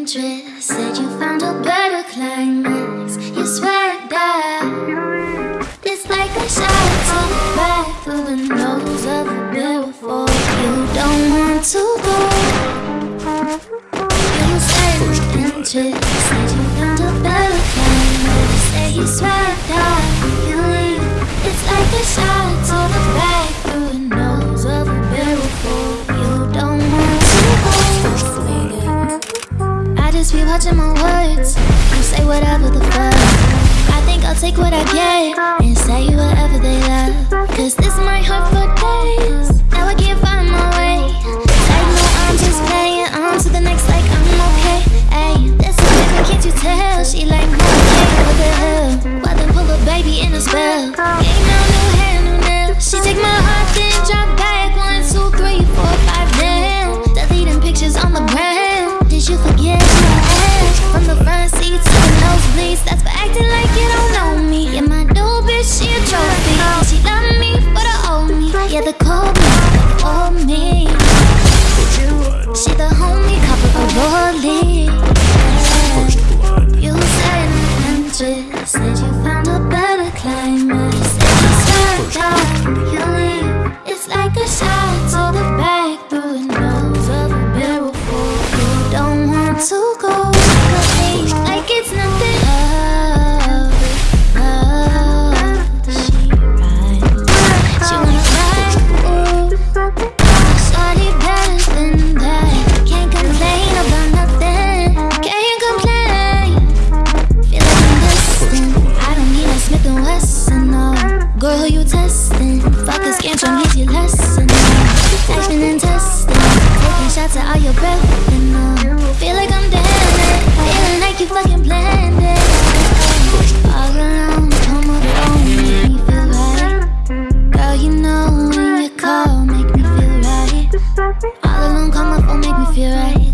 interest. Said you found a better climax. You swear that it's like a shot the back through the nose of a beautiful. You don't want to go. You said interest. Said you found a better climax. Say you swear watching my words You say whatever the fuck. I think I'll take what I get And say whatever they love. Cause this might hurt for days. Now I can't find my way. Like no, I'm just playing on to the next like I'm okay. Ayy, this is different, can't you tell? She like no, okay, what the hell? Why then pull a baby in a spell? Ain't no new hair, new nail. She take my heart, then drop and oh Girl, you testing? Fuck this game, trying me. your lesson, oh Acting and testing Taking shots at all your breath, and oh Feel like I'm damaged Feeling like you fucking planned it. All alone, home of your make me feel right. Girl, you know when you call, make me feel right. All alone, call my phone, make me feel right.